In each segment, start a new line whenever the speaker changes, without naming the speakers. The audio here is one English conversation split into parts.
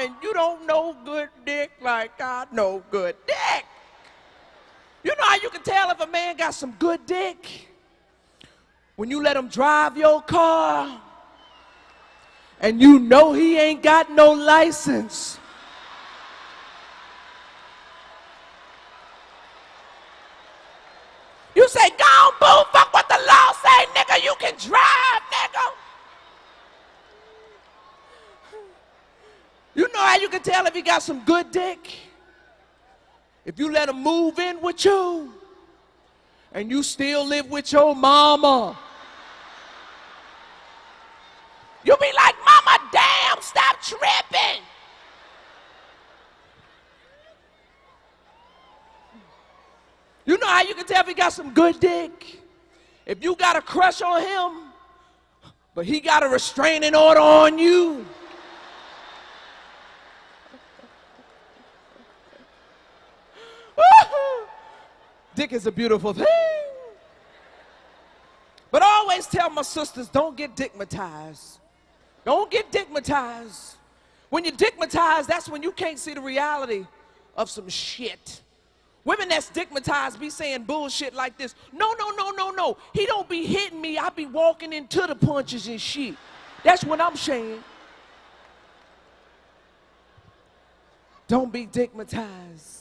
and you don't know good dick like I know good dick. You know how you can tell if a man got some good dick? When you let him drive your car and you know he ain't got no license. You say, go on, boo, fuck what the law say, nigga, you can drive, nigga. You you can tell if he got some good dick? If you let him move in with you and you still live with your mama. You'll be like, Mama, damn, stop tripping. You know how you can tell if he got some good dick? If you got a crush on him, but he got a restraining order on you. Dick is a beautiful thing. But I always tell my sisters, don't get dickmatized. Don't get dickmatized. When you're dickmatized, that's when you can't see the reality of some shit. Women that's stigmatized be saying bullshit like this. No, no, no, no, no. He don't be hitting me. I be walking into the punches and shit. That's what I'm saying. Don't be stigmatized.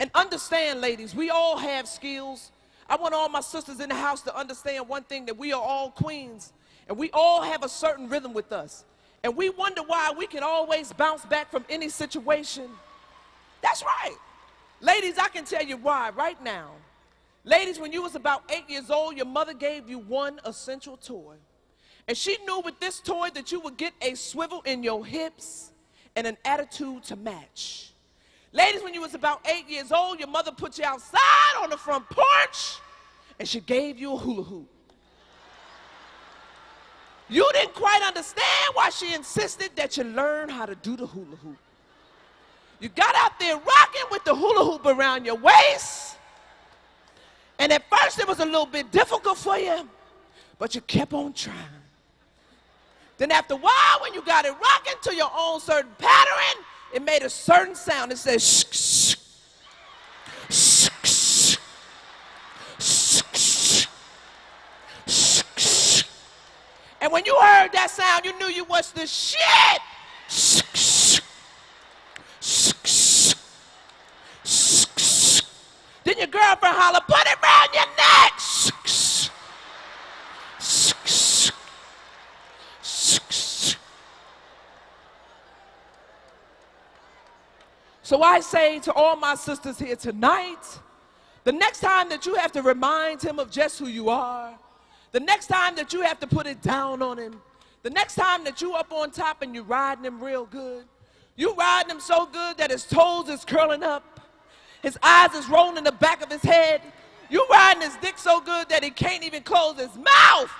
And understand, ladies, we all have skills. I want all my sisters in the house to understand one thing that we are all queens and we all have a certain rhythm with us. And we wonder why we can always bounce back from any situation. That's right. Ladies, I can tell you why right now. Ladies, when you was about eight years old, your mother gave you one essential toy. And she knew with this toy that you would get a swivel in your hips and an attitude to match. Ladies, when you was about eight years old, your mother put you outside on the front porch and she gave you a hula hoop. You didn't quite understand why she insisted that you learn how to do the hula hoop. You got out there rocking with the hula hoop around your waist. And at first it was a little bit difficult for you, but you kept on trying. Then after a while, when you got it rocking to your own certain pattern, it made a certain sound. It says shh, shh, shh, shh, shh, shh, shh. And when you heard that sound, you knew you was the shit. Shh, shh. Then your girlfriend holler, put it around your neck. So I say to all my sisters here tonight, the next time that you have to remind him of just who you are, the next time that you have to put it down on him, the next time that you up on top and you're riding him real good, you riding him so good that his toes is curling up, his eyes is rolling in the back of his head. You riding his dick so good that he can't even close his mouth.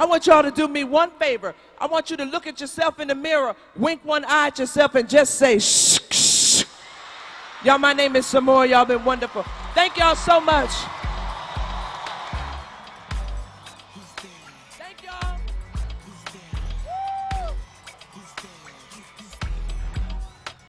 I want y'all to do me one favor. I want you to look at yourself in the mirror, wink one eye at yourself, and just say, shh, shh. Y'all, my name is Samora. Y'all been wonderful. Thank y'all so much. Thank y'all.